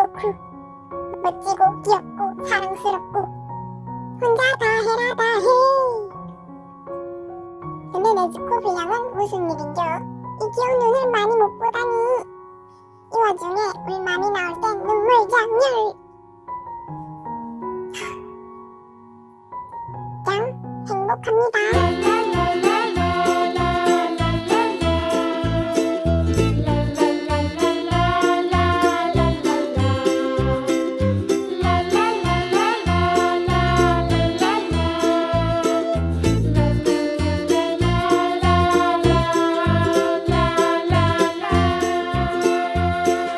맹고쿠 멋지고 귀엽고 사랑스럽고 혼자 다 해라 다 해. 근데 네즈코 분량은 무슨 일인겨? 이 귀여운 눈을 많이 못 보다니. 이 와중에 우리 맘이 나올 땐 눈물 장렬. 짱 행복합니다.